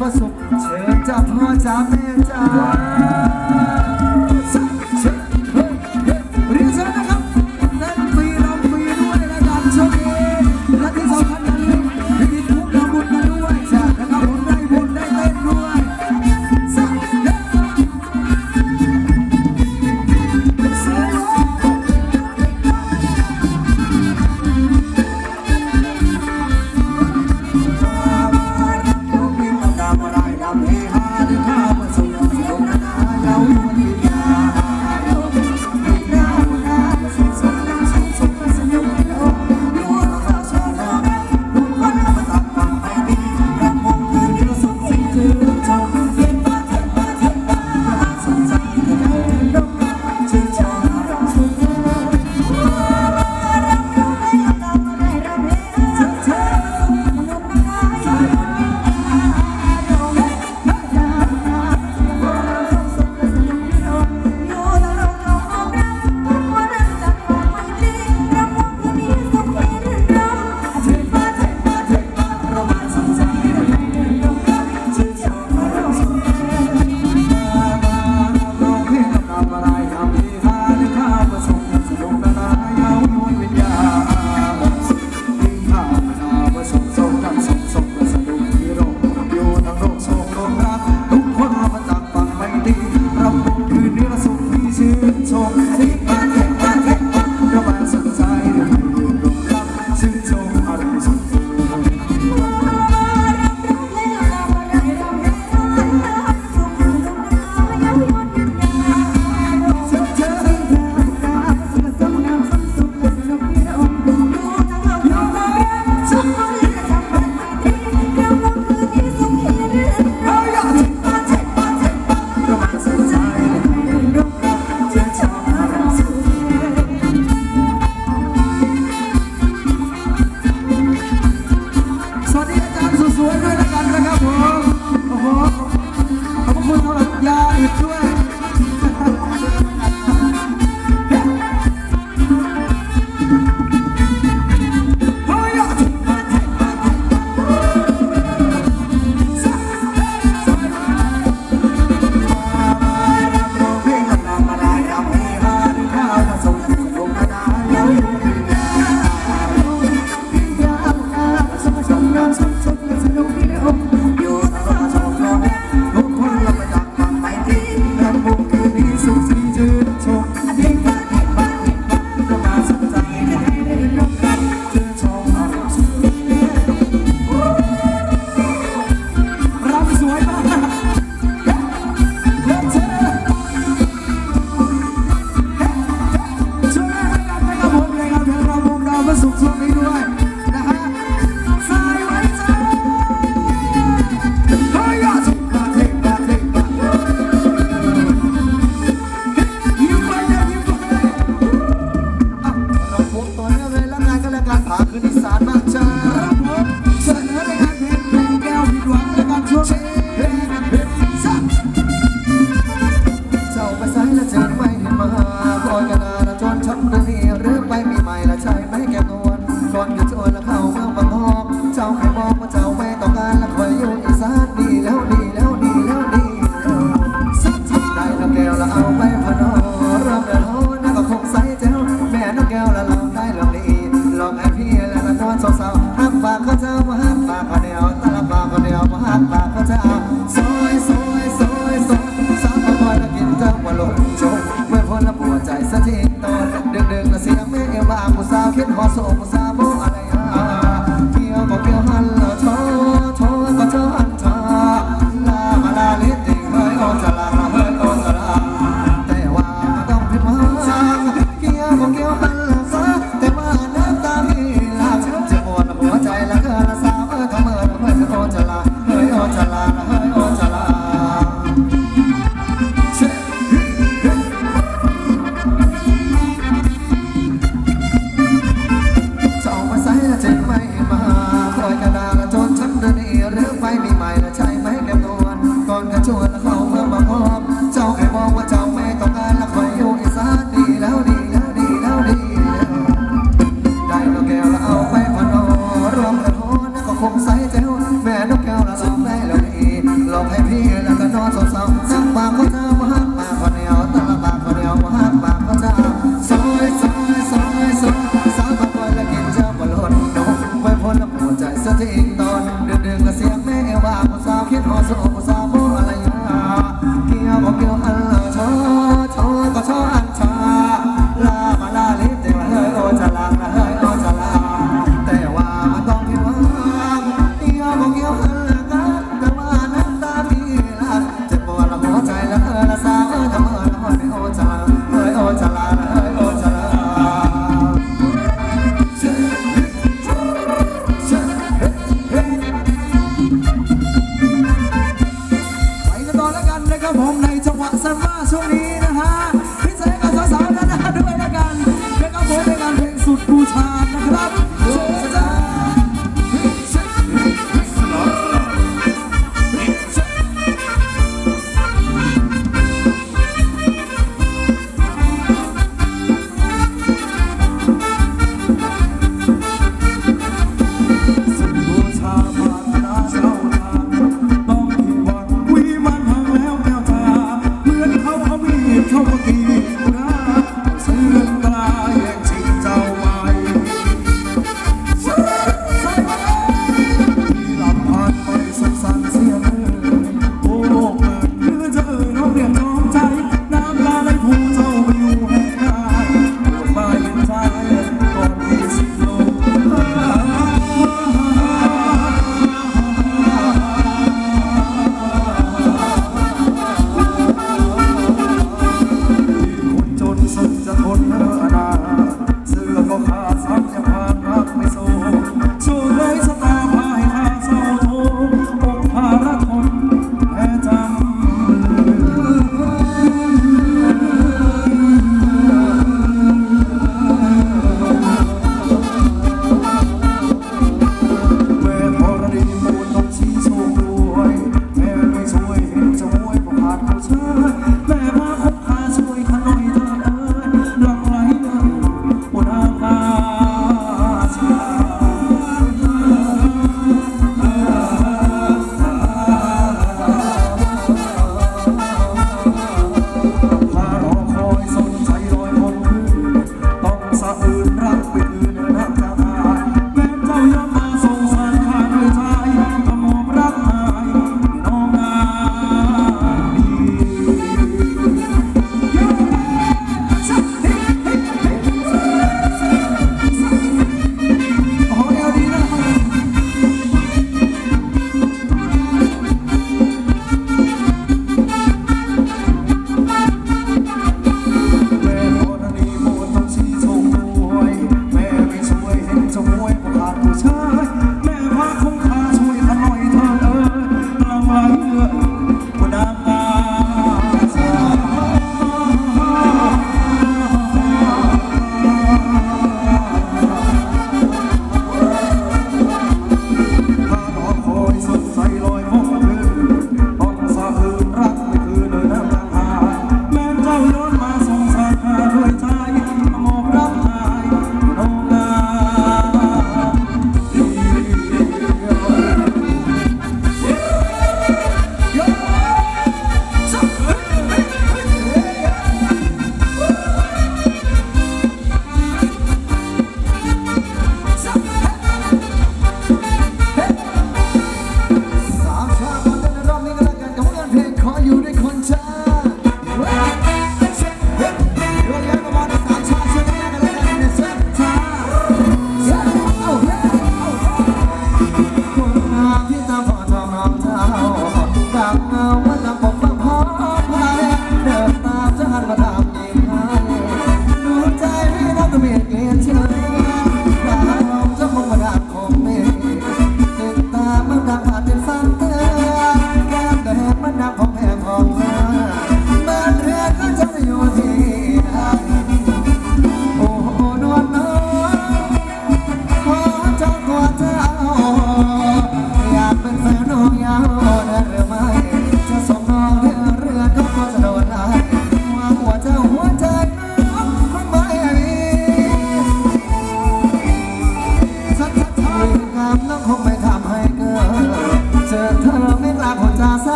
พระสุเชิญจ้าพ่อจ้าแม่จ้า you พระเจ้ยสวยสวยสวยสาวมาคอยแล้กินเจ้าว่าลงโชว์เมื่อพนแล้ววใจสะทีตอนเดือดเดือดเสียงแม่เอวบางผู้สาวคิดหอโศกผู้สาวโมอะไรฮะเที่ยวบกียวหันแล้วชว์ชว์ก็เจ้าหันชาลาลาลิติเฮ้อจะลาเฮ้อจะลาแตว่าต้งพิมพ์เที่ยวบกียวหันล้ซะแตวาน้ำตาพี่ลาจะปวดหัวใจแล้วก็ อนแล้วกันนะครับผมในจังหวะสัมมาช่วงนี้นะฮะพิเศษกับสาวๆนะนะด้วยแล้วกันนะครับผมในการเพลงสุดบูชานะครับบูชามานา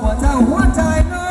我在，我在。